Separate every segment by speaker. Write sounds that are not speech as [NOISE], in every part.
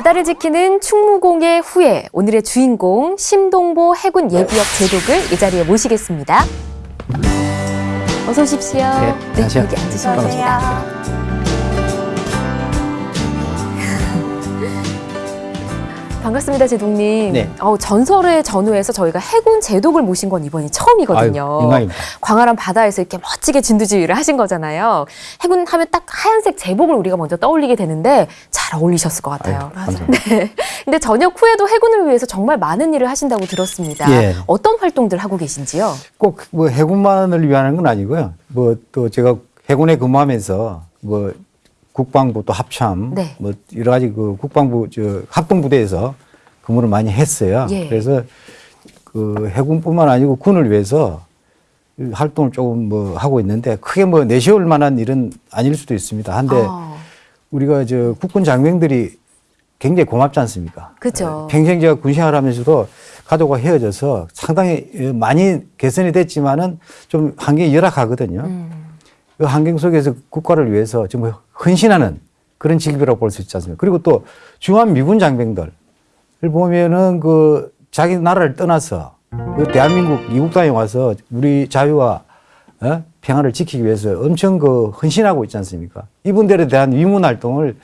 Speaker 1: 바다를 지키는 충무공의 후예, 오늘의 주인공 심동보 해군 예비역 제독을 이 자리에 모시겠습니다. 어서 오십시오.
Speaker 2: 네, 안녕하세요.
Speaker 1: 여기 앉으시면 됩니다. 반갑습니다, 제독님.
Speaker 2: 네.
Speaker 1: 어, 전설의 전후에서 저희가 해군 제독을 모신 건 이번이 처음이거든요.
Speaker 2: 아유.
Speaker 1: 광활한 바다에서 이렇게 멋지게 진두지휘를 하신 거잖아요. 해군 하면 딱 하얀색 제복을 우리가 먼저 떠올리게 되는데 잘 어울리셨을 것 같아요.
Speaker 2: 아유.
Speaker 1: 네. 근데 전역 후에도 해군을 위해서 정말 많은 일을 하신다고 들었습니다.
Speaker 2: 예.
Speaker 1: 어떤 활동들 하고 계신지요?
Speaker 2: 꼭 뭐 해군만을 위한 건 아니고요. 뭐 또 제가 해군에 근무하면서 뭐 국방부 또 합참
Speaker 1: 네.
Speaker 2: 뭐 여러 가지 그 국방부 저 합동부대에서 근무를 많이 했어요.
Speaker 1: 예.
Speaker 2: 그래서 그 해군뿐만 아니고 군을 위해서 활동을 조금 뭐 하고 있는데 크게 뭐 내세울 만한 일은 아닐 수도 있습니다. 한데
Speaker 1: 아,
Speaker 2: 우리가 저 국군 장병들이 굉장히 고맙지 않습니까?
Speaker 1: 그죠.
Speaker 2: 평생 제가 군 생활하면서도 가족과 헤어져서 상당히 많이 개선이 됐지만은 좀 환경이 열악하거든요.
Speaker 1: 음,
Speaker 2: 그 환경 속에서 국가를 위해서 정말 헌신하는 그런 직업이라고 볼 수 있지 않습니까? 그리고 또 중한 미군 장병들을 보면은 그 자기 나라를 떠나서 그 대한민국 이국당에 와서 우리 자유와 어? 평화를 지키기 위해서 엄청 그 헌신하고 있지 않습니까? 이분들에 대한 위문 활동을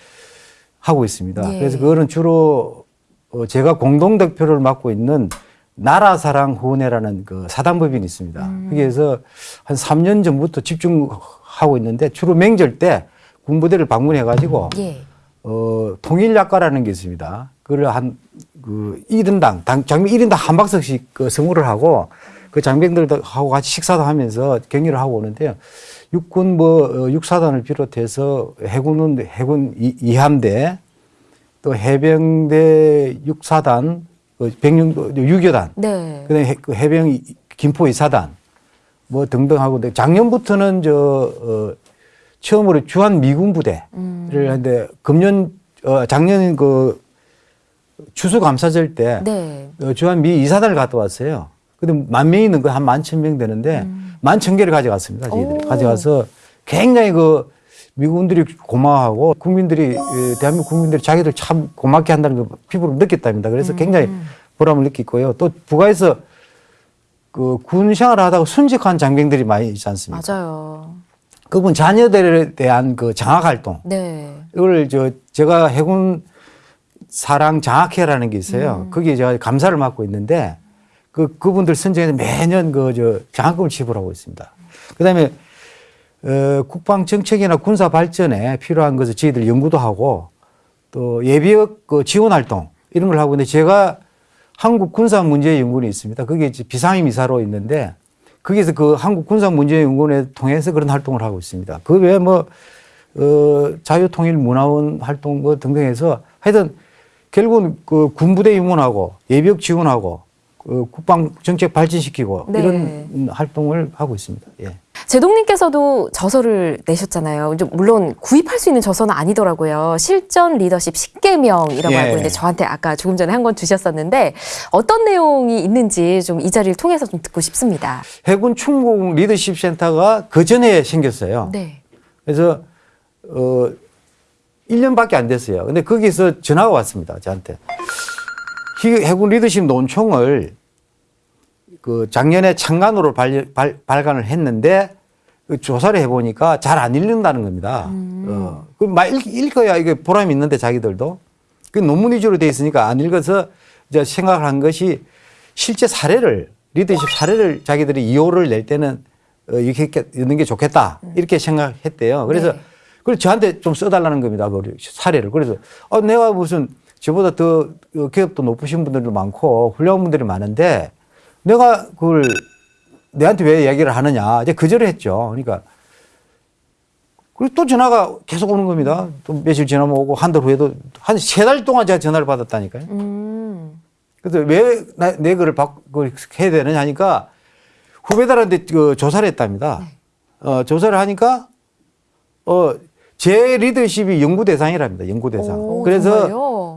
Speaker 2: 하고 있습니다.
Speaker 1: 예.
Speaker 2: 그래서 그거는 주로 어, 제가 공동 대표를 맡고 있는 나라사랑 후원회라는 그 사단법인이 있습니다. 거기에서 한 3년 전부터 집중하고 있는데 주로 명절 때 군부대를 방문해 가지고
Speaker 1: 예.
Speaker 2: 어, 통일약과라는 게 있습니다. 그걸 한, 그, 1인당, 당, 장병 1인당 한 박스씩 그 선물을 하고 그 장병들하고 같이 식사도 하면서 격려를 하고 오는데요. 육군 뭐, 어, 육사단을 비롯해서 해군은 해군 이- 이함대 또 해병대 육사단, 그 백령도 유교단,
Speaker 1: 네.
Speaker 2: 그다음에 해- 그 해병 이- 김포 이사단 뭐 등등 하고 근데 작년부터는 저 어, 처음으로 주한 미군 부대를
Speaker 1: 음.
Speaker 2: 했는데 금년 어, 작년 그 추수 감사절 때
Speaker 1: 네.
Speaker 2: 어, 주한 미 이사단을 갔다 왔어요. 근데 만 명이 있는 거 한 만 천 명 되는데 만천 개를 가져갔습니다. 저희들이
Speaker 1: 음. 오.
Speaker 2: 가져가서 굉장히 그 미군들이 고마워하고 국민들이 에, 대한민국 국민들이 자기들 참 고맙게 한다는 걸 피부로 느꼈답니다. 그래서
Speaker 1: 음.
Speaker 2: 굉장히 보람을 느끼고요. 또 부가에서 그 군 생활을 하다가 순직한 장병들이 많이 있지 않습니까?
Speaker 1: 맞아요.
Speaker 2: 그분 자녀들에 대한 그 장학 활동
Speaker 1: 네.
Speaker 2: 이걸 저 제가 해군 사랑 장학회라는 게 있어요. 거기에 제가 감사를 맡고 있는데 그 그분들 선정에서 매년 그 저 장학금을 지불하고 있습니다. 그다음에 어, 국방 정책이나 군사 발전에 필요한 것을 저희들 연구도 하고 또 예비역 그 지원 활동 이런 걸 하고 있는데 제가 한국 군사 문제 연구원이 있습니다. 그게 이제 비상임 이사로 있는데 거기서 그 한국 군사 문제 연구원에 통해서 그런 활동을 하고 있습니다. 그 외에 뭐 어, 자유통일 문화원 활동 뭐 등등 해서 하여튼 결국은 그 군부대 입문하고 예비역 지원하고 그 국방 정책 발전시키고
Speaker 1: 네.
Speaker 2: 이런 활동을 하고 있습니다. 예.
Speaker 1: 제동님께서도 저서를 내셨잖아요. 이제 물론 구입할 수 있는 저서는 아니더라고요. 실전 리더십 10개명이라고
Speaker 2: 예.
Speaker 1: 알고 있는데 저한테 아까 조금 전에 한 권 주셨었는데 어떤 내용이 있는지 좀 이 자리를 통해서 좀 듣고 싶습니다.
Speaker 2: 해군 충북 리더십 센터가 그 전에 생겼어요.
Speaker 1: 네.
Speaker 2: 그래서 어 1년밖에 안 됐어요. 근데 거기서 전화가 왔습니다. 저한테. 희- 해군 리더십 논총을 그 작년에 창간으로 발, 발, 발간을 했는데 그 조사를 해보니까 잘 안 읽는다는 겁니다. 어, 그막 읽 어야 이게 보람이 있는데 자기들도. 그 논문 위주로 돼 있으니까 안 읽어서 이제 생각을 한 것이 실제 사례를 리더십 사례를 자기들이 이호를 낼 때는 어, 이렇게 있는 게 좋겠다 이렇게 생각했대요. 그래서
Speaker 1: 네.
Speaker 2: 그래서 저한테 좀 써달라는 겁니다. 그 사례를. 그래서 어, 내가 무슨 저보다 더 어, 기업도 높으신 분들도 많고 훌륭한 분들이 많은데 내가 그걸 내한테 왜 얘기를 하느냐. 이제 거절을 했죠. 그러니까 그리고 또 전화가 계속 오는 겁니다. 또 며칠 지나면 오고 한 달 후에도 한 세 달 동안 제가 전화를 받았다니까요.
Speaker 1: 음.
Speaker 2: 그래서 왜내 글을 받, 그걸 해야 되느냐 하니까 후배들한테 그 조사를 했답니다. 어, 조사를 하니까 어, 제 리더십이 연구 대상이랍니다. 연구 대상.
Speaker 1: 오,
Speaker 2: 그래서?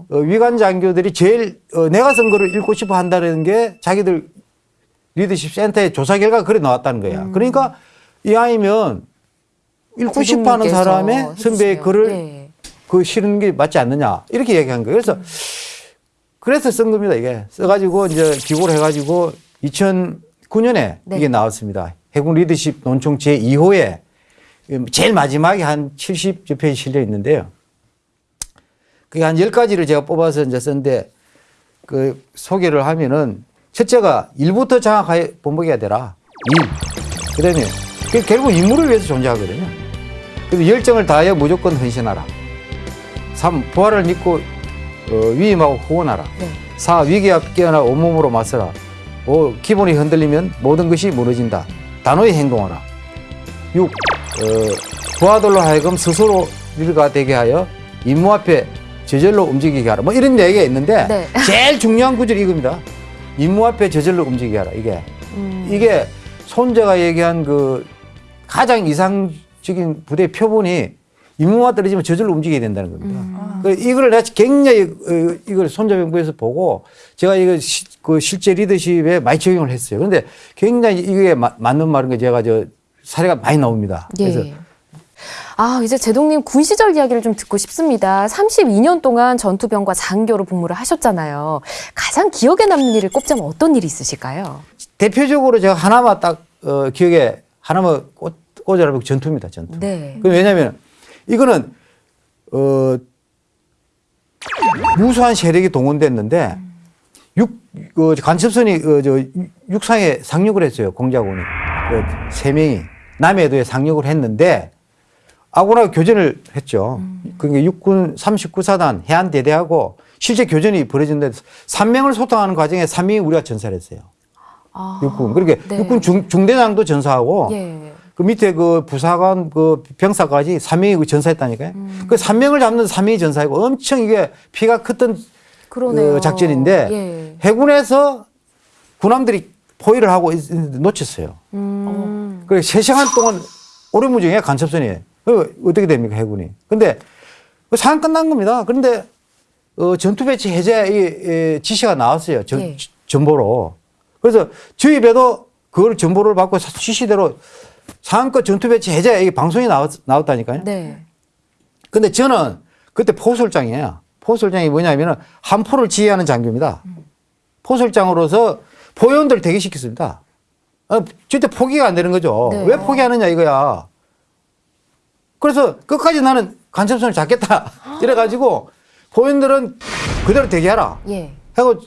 Speaker 2: 어, 위관 장교들이 제일 어, 내가 쓴 거를 읽고 싶어 한다는 게 자기들 리더십 센터의 조사 결과가 그래 나왔다는 거야.
Speaker 1: 음.
Speaker 2: 그러니까 이 아이면 읽고 싶어 하는 사람의 선배의 글을
Speaker 1: 네.
Speaker 2: 그 실은 게 맞지 않느냐 이렇게 얘기한 거예요. 그래서 그래서 쓴 겁니다 이게 써가지고 이제 기고를 해가지고 2009년에
Speaker 1: 네.
Speaker 2: 이게 나왔습니다. 해군 리더십 논총 제 2호에 제일 마지막에 한 70여 페이지 실려 있는데요. 그게 한 10가지를 제가 뽑아서 이제 썼는데 그 소개를 하면은 첫째가 일부터 장악하여 본보기가 되라. 일. 그 다음에 결국 인물을 위해서 존재하거든요. 그래서 열정을 다하여 무조건 헌신하라. 삼 부활을 믿고 어, 위임하고 후원하라.
Speaker 1: 네.
Speaker 2: 사 위기 앞 깨어나 온몸으로 맞서라. 오 기본이 흔들리면 모든 것이 무너진다. 단호히 행동하라. 육 어, 부하들로 하여금 스스로 일가 되게 하여 임무 앞에 저절로 움직이게 하라. 뭐 이런 얘기가 있는데
Speaker 1: 네.
Speaker 2: 제일 중요한 구절이 이겁니다. 임무 앞에 저절로 움직이게 하라. 이게
Speaker 1: 음.
Speaker 2: 이게 손자가 얘기한 그 가장 이상적인 부대 표본이 임무가 떨어지면 저절로 움직여야 된다는 겁니다. 그 이걸 내가 굉장히 어, 이걸 손자병부에서 보고 제가 이거 시, 그 실제 리더십에 많이 적용을 했어요. 그런데 굉장히 이게 마- 맞는 말인 게 제가 저 사례가 많이 나옵니다. 그래서
Speaker 1: 예. 아, 이제 제동님 군 시절 이야기를 좀 듣고 싶습니다. 32년 동안 전투병과 장교로 복무를 하셨잖아요. 가장 기억에 남는 일을 꼽자면 어떤 일이 있으실까요?
Speaker 2: 대표적으로 제가 하나만 딱 어, 기억에 하나만 꽂, 꽂아라면 전투입니다. 전투.
Speaker 1: 네.
Speaker 2: 그 왜냐하면 이거는 어 무수한 세력이 동원됐는데 육 그, 간첩선이 그, 저 육상에 상륙을 했어요 공작원이 그 세 명이 남해도에 상륙을 했는데 아군하고 교전을 했죠. 그게 육군 39사단 해안대대하고 실제 교전이 벌어진데 3명을 소통하는 과정에 3명이 우리가 전사를 했어요.
Speaker 1: 아,
Speaker 2: 육군. 그러니까
Speaker 1: 네.
Speaker 2: 육군 중, 중대장도 전사하고
Speaker 1: 예.
Speaker 2: 그 밑에 그 부사관 그 병사까지 3명이 그 전사했다니까요.
Speaker 1: 음.
Speaker 2: 그 3명을 잡는 3명이 전사이고 엄청 이게 피가 컸던.
Speaker 1: 그
Speaker 2: 작전인데
Speaker 1: 예.
Speaker 2: 해군에서 군함들이 포위를 하고 놓쳤어요.
Speaker 1: 음.
Speaker 2: 그래 세 시간 동안 오래무중에 간첩선이 그 어떻게 됩니까 해군이? 근데 그 상황 끝난 겁니다. 그런데 어, 전투 배치 해제 지시가 나왔어요. 전,
Speaker 1: 예.
Speaker 2: 전보로. 그래서 저희 배도 그걸 전보를 받고 지시대로 상한껏 전투 배치 해제 이 방송이 나왔, 나왔다니까요.
Speaker 1: 네.
Speaker 2: 근데 저는 그때 포술장이에요. 포술장이 뭐냐면은 한포를 지휘하는 장교입니다. 포술장으로서 포위원들 대기시켰습니다. 아, 절대 포기가 안 되는 거죠.
Speaker 1: 네.
Speaker 2: 왜 포기하느냐 이거야. 그래서 끝까지 나는 간첩선을 잡겠다. [LAUGHS] 이래가지고 포위원들은 그대로 대기하라.
Speaker 1: 예.
Speaker 2: 하고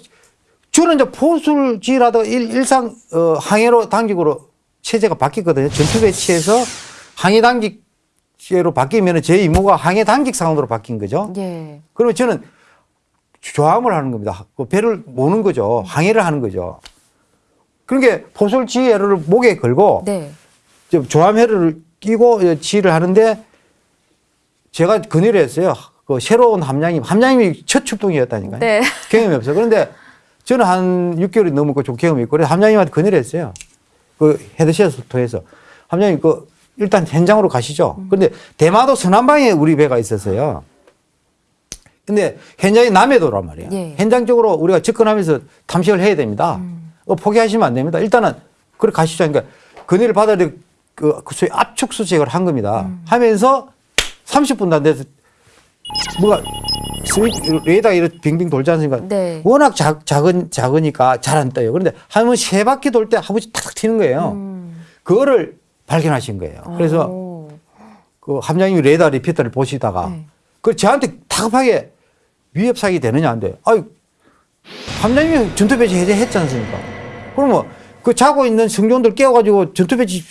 Speaker 2: 저는 이제 포술지라도 일, 일상 어, 항해로 단격으로 체제가 바뀌었거든요. 전투 배치에서 항해 단격제로 바뀌면 제 임무가 항해 단격 상으로 바뀐 거죠.
Speaker 1: 예.
Speaker 2: 그러면 저는 조함을 하는 겁니다. 그 배를 모는 거죠. 항해를 하는 거죠. 그러니까 포술지혜를 목에 걸고
Speaker 1: 네.
Speaker 2: 저 조함회를 끼고 지휘를 하는데 제가 그늘을 했어요. 그 새로운 함장님, 함장님이 첫 출동이었다니까요.
Speaker 1: 네.
Speaker 2: 경험이 없어요. 그런데 저는 한 6개월이 넘었고 좀 경험이 있고 그래서 함장님한테 그늘을 했어요. 그 헤드셋부터해서 함장님 그 일단 현장으로 가시죠. 그런데 대마도 서남방에 우리 배가 있었어요. 근데 현장이 남해도란 말이에요.
Speaker 1: 예.
Speaker 2: 현장 쪽으로 우리가 접근하면서 탐식을 해야 됩니다. 어, 포기하시면 안 됩니다. 일단은 그래 가시죠. 그러니까 그늘을 받아야 그, 그 소위 압축 수색을 한 겁니다. 하면서 30분도 안 돼서 뭐가 레이더가 이렇게 빙빙 돌지 않습니까?
Speaker 1: 네.
Speaker 2: 워낙 작, 작은, 작으니까 잘 안 떠요. 그런데 한 번 세 바퀴 돌 때 한 번씩 탁탁 튀는 거예요.
Speaker 1: 음.
Speaker 2: 그거를 발견하신 거예요. 그래서
Speaker 1: 오.
Speaker 2: 그 함장님이 레이더 repeater를 보시다가
Speaker 1: 네.
Speaker 2: 그 저한테 다급하게 위협 사격 되느냐 안 돼. 아유 함장님이 전투 배치 해제했지 않습니까? 그러면 그 자고 있는 승조원들 깨워가지고 전투 배치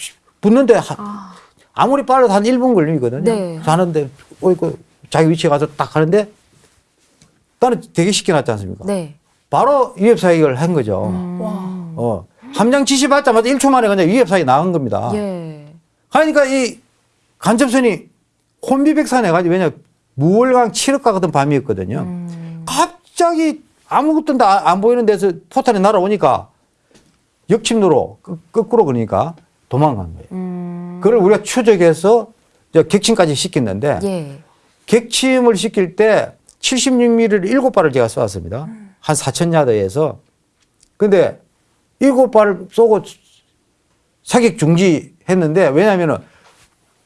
Speaker 2: 붙는데 하- 아무리 빨라도 한 1분 걸리거든요.
Speaker 1: 네.
Speaker 2: 하는데 어, 그 자기 위치에 가서 딱 하는데 나는 대기 시켜놨지 않습니까?
Speaker 1: 네.
Speaker 2: 바로 위협 사격을 한 거죠.
Speaker 1: 음.
Speaker 2: 어. 함장 지시 받자마자 1초 만에 그냥 위협 사격이 나간 겁니다.
Speaker 1: 예.
Speaker 2: 그러니까 이 간첩선이 혼비백산 해 가지고 왜냐 무월강 7억가 같은 밤이었거든요.
Speaker 1: 음.
Speaker 2: 갑자기 아무것도 다안 보이는 데서 포탄이 날아오니까 역침로로 끄- 거꾸로 그러니까 도망간 거예요.
Speaker 1: 음.
Speaker 2: 그걸 우리가 추적해서 이제 격침까지 시켰는데
Speaker 1: 예.
Speaker 2: 객침을 시킬 때 76mm를 7발을 제가 쏘았습니다. 한 4,000야드에서. 근데 7발을 쏘고 사격 중지했는데 왜냐면은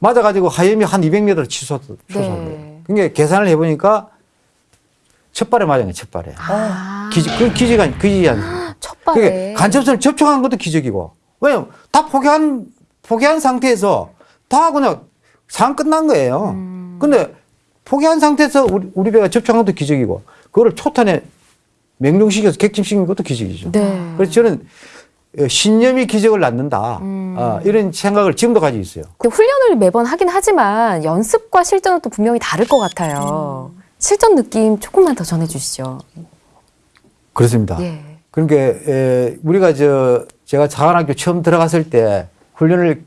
Speaker 2: 맞아가지고 하염이 한 200m를 치솟, 솟았어요.
Speaker 1: 네.
Speaker 2: 그게 계산을 해보니까 첫 발에 맞은 거예요, 첫 발에.
Speaker 1: 아,
Speaker 2: 기적, 그 기적이 아니에요. [GASPS]
Speaker 1: 첫
Speaker 2: 그게
Speaker 1: 발에.
Speaker 2: 간접선을 접촉한 것도 기적이고. 왜냐면 다 포기한, 포기한 상태에서 다 그냥 상 끝난 거예요.
Speaker 1: 음.
Speaker 2: 근데 포기한 상태에서 우리, 우리 배가 접촉한 것도 기적이고, 그거를 초탄에 명령시켜서 객침시킨 것도 기적이죠.
Speaker 1: 네.
Speaker 2: 그래서 저는 어, 신념이 기적을 낳는다.
Speaker 1: 음.
Speaker 2: 어, 이런 생각을 지금도 가지고 있어요.
Speaker 1: 그 훈련을 매번 하긴 하지만 연습과 실전은 또 분명히 다를 것 같아요. 실전 느낌 조금만 더 전해주시죠.
Speaker 2: 그렇습니다.
Speaker 1: 예.
Speaker 2: 그러니까 에, 우리가 저 제가 사관학교 처음 들어갔을 때 훈련을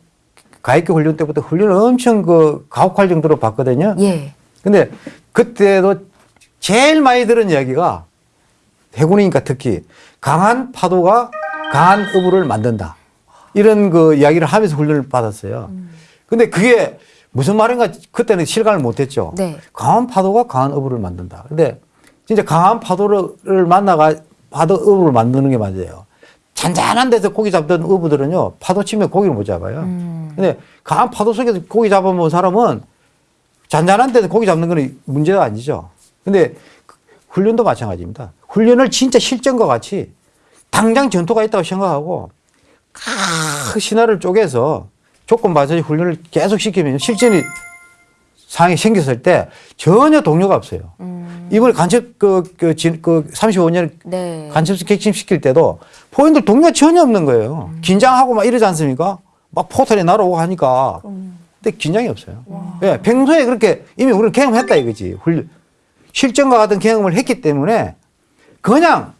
Speaker 2: 가입교 훈련 때부터 훈련을 엄청 그 가혹할 정도로 봤거든요.
Speaker 1: 예.
Speaker 2: 근데 그때도 제일 많이 들은 이야기가 해군이니까 특히 강한 파도가 강한 어부를 만든다. 이런 그 이야기를 하면서 훈련을 받았어요. 근데 그게 무슨 말인가 그때는 실감을 못 했죠.
Speaker 1: 네.
Speaker 2: 강한 파도가 강한 어부를 만든다. 근데 진짜 강한 파도를 만나가 파도 어부를 만드는 게 맞아요. 잔잔한 데서 고기 잡던 어부들은요, 파도 치면 고기를 못 잡아요.
Speaker 1: 음.
Speaker 2: 근데 강한 파도 속에서 고기 잡아본 사람은 잔잔한 데서 고기 잡는 거는 문제가 아니죠. 근데 그 훈련도 마찬가지입니다. 훈련을 진짜 실전과 같이 당장 전투가 있다고 생각하고 그 신화를 쪼개서 조건 반사의 훈련을 계속 시키면 실전이 상황이 생겼을 때 전혀 동료가 없어요. 이번에 간첩 그, 그, 진- 그 35년
Speaker 1: 네.
Speaker 2: 간첩수 객침시킬 때도 포인들 동료가 전혀 없는 거예요. 긴장하고 막 이러지 않습니까? 막 포탄이 날아오고 하니까. 근데 긴장이 없어요. 예, 평소에 그렇게 이미 우리는 경험했다 이거지. 훈련. 실전과 같은 경험을 했기 때문에 그냥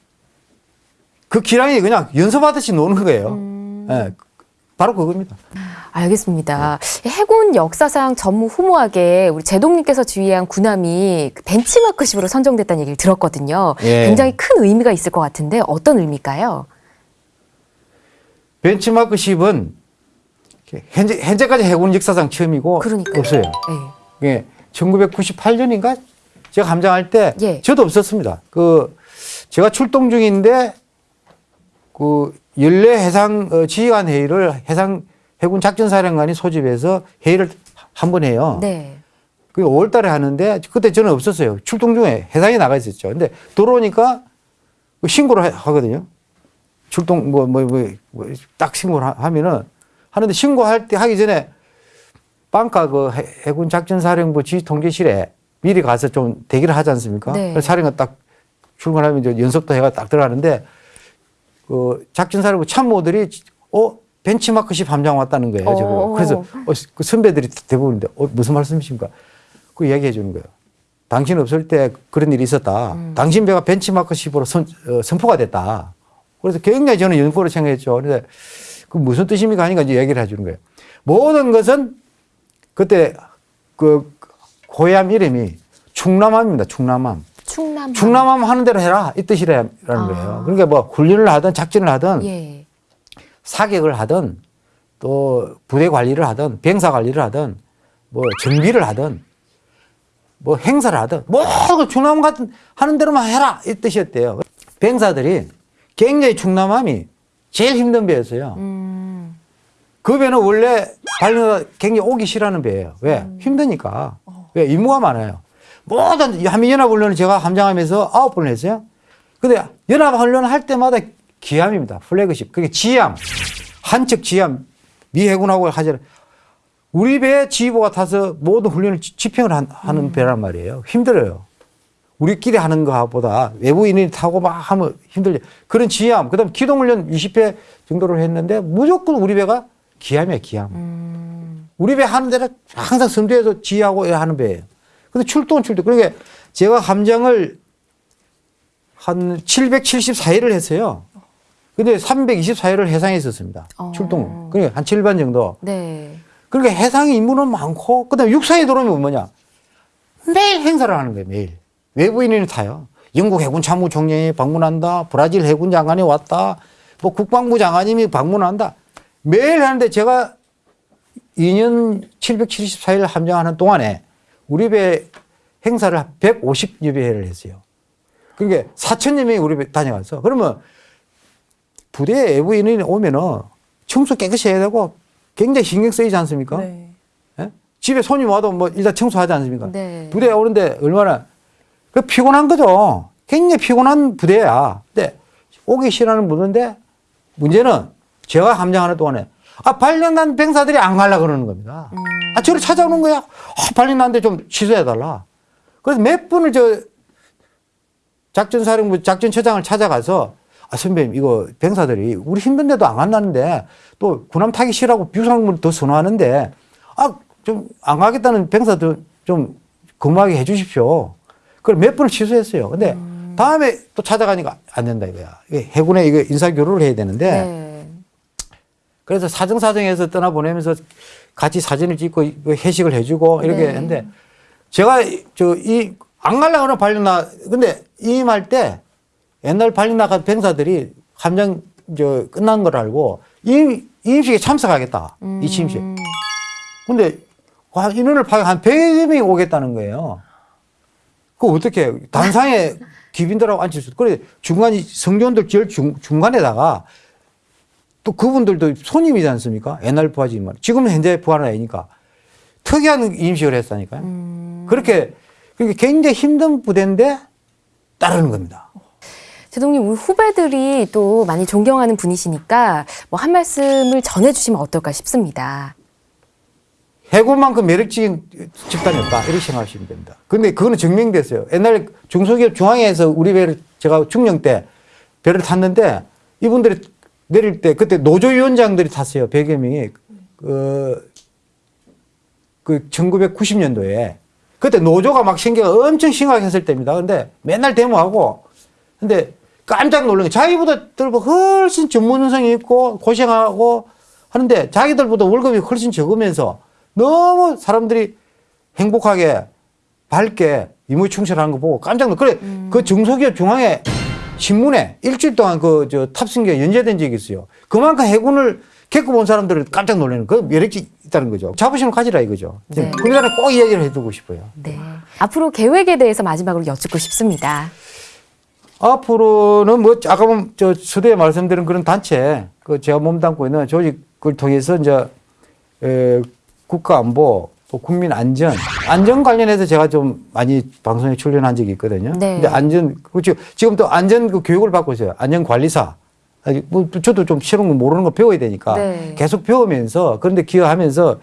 Speaker 2: 그 기량이 그냥 연습하듯이 노는 거예요. 예, 바로 그겁니다.
Speaker 1: 알겠습니다. 해군 역사상 전무 후무하게 우리 제동님께서 지휘한 군함이 그 벤치마크식으로 선정됐다는 얘기를 들었거든요.
Speaker 2: 예.
Speaker 1: 굉장히 큰 의미가 있을 것 같은데 어떤 의미일까요?
Speaker 2: 벤치마크 10은 현재, 현재까지 해군 역사상 처음이고
Speaker 1: 그러니까요.
Speaker 2: 없어요.
Speaker 1: 예.
Speaker 2: 예, 1998년인가 제가 함장할 때
Speaker 1: 예.
Speaker 2: 저도 없었습니다. 그 제가 출동 중인데 그 연례 해상 어, 지휘관 회의를 해상 해군 작전사령관이 소집해서 회의를 한 번 해요.
Speaker 1: 네.
Speaker 2: 그 5월 달에 하는데 그때 저는 없었어요. 출동 중에 해상에 나가 있었죠. 근데 들어오니까 그 신고를 하- 하거든요. 출동 뭐 뭐 뭐 딱 신고를 하- 하면은 하는데 신고할 때 하기 전에 빵가 그 해- 해군 작전사령부 지휘 통제실에 미리 가서 좀 대기를 하지 않습니까?
Speaker 1: 네.
Speaker 2: 사령관 딱 출근하면 이제 연습도 해가 딱 들어가는데 그 작전사령부 참모들이 어 벤치마크십 함장 왔다는 거예요. 저거.
Speaker 1: 어.
Speaker 2: 그래서 어, 그 선배들이 대부분인데 어, 무슨 말씀이십니까? 그 이야기해 주는 거예요. 당신 없을 때 그런 일이 있었다. 당신 배가 벤치마크십으로 선, 어, 선포가 됐다. 그래서 굉장히 저는 연고로 생각했죠. 그런데 그 무슨 뜻입니까 하니까 이제 얘기를 해주는 거예요. 모든 것은 그때 그 고향 이름이 충남함입니다. 충남함.
Speaker 1: 충남.
Speaker 2: 충남함 하는 대로 해라 이 뜻이라는 거예요. 그러니까 뭐 훈련을 하든 작전을 하든
Speaker 1: 예.
Speaker 2: 사격을 하든 또 부대 관리를 하든 병사 관리를 하든 뭐 정비를 하든 뭐 행사를 하든 모든 충남 같은 하는 대로만 해라 이 뜻이었대요. 병사들이 굉장히 충남함이 제일 힘든 배였어요.
Speaker 1: 음.
Speaker 2: 그 배는 원래 발령가 굉장히 오기 싫어하는 배예요. 왜? 힘드니까. 왜? 임무가 많아요. 모든 한민연합훈련을 제가 함장하면서 아홉 번을 했어요. 근데 연합훈련을 할 때마다 기함입니다. 플래그십. 그게 지함. 한척 지함. 미 해군하고 하잖아요. 우리 배 지휘부가 타서 모든 훈련을 지- 집행을 한- 하는 배란 말이에요. 힘들어요. 우리끼리 하는 것보다 외부인이 타고 막 하면 힘들죠. 그런 지함, 그 다음 기동훈련 20회 정도를 했는데 무조건 우리 배가 기함이에요, 기함.
Speaker 1: 음.
Speaker 2: 우리 배 하는 데는 항상 선두에서 지휘하고 하는 배예요. 근데 출동은 출동. 그러니까 제가 함장을 한 774일을 했어요. 근데 324일을 해상에 있었습니다.
Speaker 1: 어.
Speaker 2: 출동. 그러니까 한 7반 정도.
Speaker 1: 네.
Speaker 2: 그러니까 해상에 임무는 많고, 그 다음에 육상에 들어오면 뭐냐. 매일 행사를 하는 거예요, 매일. 외부인이 타요. 영국 해군 참모총장이 방문한다. 브라질 해군 장관이 왔다. 뭐 국방부 장관님이 방문한다. 매일 하는데 제가 2년 774일 함장하는 동안에 우리 배 행사를 150여 배를 했어요. 그러니까 4천여 명이 우리 배 다녀갔어. 그러면 부대에 외부인이 오면은 청소 깨끗이 해야 되고 굉장히 신경 쓰이지 않습니까?
Speaker 3: 네.
Speaker 2: 예? 집에 손님 와도 뭐 일단 청소하지 않습니까?
Speaker 1: 네.
Speaker 2: 부대에 오는데 얼마나 그 피곤한 거죠. 굉장히 피곤한 부대야. 근데 오기 싫어하는 부대인데 문제는 제가 함장하는 동안에 아 발령난 병사들이 안 가려 그러는 겁니다. 아 저를 찾아오는 거야. 아 발령났는데 좀 취소해 달라. 그래서 몇 분을 저 작전사령부 작전처장을 찾아가서 아 선배님 이거 병사들이 우리 힘든데도 안 간다는데 또 군함 타기 싫어하고 비상문을 더 선호하는데 아 좀 안 가겠다는 병사들 좀 근무하게 해주십시오. 그걸 몇 번을 취소했어요. 근데 다음에 또 찾아가니까 안 된다 이거야. 해군에 이거 인사 교류를 해야 되는데
Speaker 1: 네.
Speaker 2: 그래서 사정사정해서 떠나보내면서 같이 사진을 찍고 회식을 해주고 이렇게
Speaker 1: 네.
Speaker 2: 했는데 제가 저 이안 가려고 하는 발령나 근데 임할 때 옛날 발령나간 병사들이 함장 저 끝난 걸 알고 임 임식에 참석하겠다 이.
Speaker 1: 음.
Speaker 2: 근데 와, 인원을 파악 한 100여 명이 오겠다는 거예요. 그거 어떻게 단상에 [LAUGHS] 기빈들하고 앉힐 수 그래 중간이 성전들 제일 중, 중간에다가 또 그분들도 손님이지 않습니까? 옛날 부하지만 지금은 현재 부하는 아니니까 특이한 임식을 했다니까요.
Speaker 1: 음.
Speaker 2: 그렇게 굉장히 힘든 부대인데 따르는 겁니다.
Speaker 1: 제동님 우리 후배들이 또 많이 존경하는 분이시니까 뭐 한 말씀을 전해주시면 어떨까 싶습니다.
Speaker 2: 해군만큼 매력적인 집단이 없다. 이렇게 생각하시면 됩니다. 근데 그거는 증명됐어요. 옛날에 중소기업 중앙에서 우리 배를 제가 중령 때 배를 탔는데 이분들이 내릴 때 그때 노조위원장들이 탔어요. 100여 명이. 그, 그 1990년도에. 그때 노조가 막 생겨가 엄청 심각했을 때입니다. 근데 맨날 데모하고 근데 깜짝 놀란 게 자기보다 훨씬 전문성이 있고 고생하고 하는데 자기들보다 월급이 훨씬 적으면서 너무 사람들이 행복하게 밝게 임무 충실하는 거 보고 깜짝 놀. 그래 그 중소기업 중앙에 신문에 일주일 동안 그 저 탑승기가 연재된 적이 있어요. 그만큼 해군을 겪어본 사람들은 깜짝 놀라는 그 매력이 있다는 거죠. 자부심을 가지라 이거죠.
Speaker 1: 네.
Speaker 2: 그 전에 꼭 이야기를 해두고 싶어요.
Speaker 1: 네. 앞으로 계획에 대해서 마지막으로 여쭙고 싶습니다.
Speaker 2: 앞으로는 뭐 아까 보면 저 수도에 말씀드린 그런 단체 그 제가 몸담고 있는 조직을 통해서 이제 에, 국가 안보 또 국민 안전 안전 관련해서 제가 좀 많이 방송에 출연한 적이 있거든요.
Speaker 1: 네.
Speaker 2: 근데 안전 그렇죠. 지금 또 안전 그 교육을 받고 있어요. 안전 관리사. 뭐 저도 좀 새로운 거 모르는 거 배워야 되니까
Speaker 1: 네.
Speaker 2: 계속 배우면서 그런데 기여하면서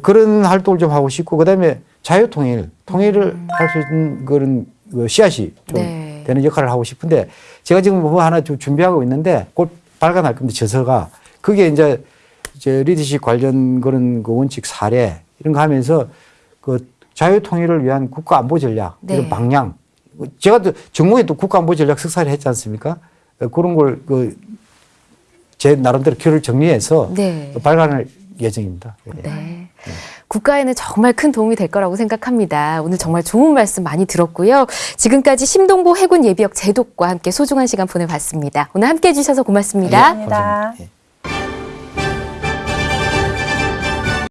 Speaker 2: 그런 활동을 좀 하고 싶고 그다음에 자유 통일 통일을 할수 있는 그런 그 씨앗이 좀
Speaker 1: 네.
Speaker 2: 되는 역할을 하고 싶은데 제가 지금 뭐 하나 좀 준비하고 있는데 곧 발간할 겁니다. 저서가 그게 이제 이제 리더십 관련 그런 그 원칙 사례 이런 거 하면서 그 자유 통일을 위한 국가 안보 전략
Speaker 1: 네.
Speaker 2: 이런 방향 제가 또 전공에 또 국가 안보 전략 석사를 했지 않습니까? 그런 걸 그 제 나름대로 글을 정리해서
Speaker 1: 네.
Speaker 2: 발간할 예정입니다.
Speaker 1: 네. 국가에는 정말 큰 도움이 될 거라고 생각합니다. 오늘 정말 좋은 말씀 많이 들었고요. 지금까지 심동보 해군 예비역 제독과 함께 소중한 시간 보내봤습니다. 오늘 함께 해 주셔서 고맙습니다.
Speaker 2: 감사합니다. 예.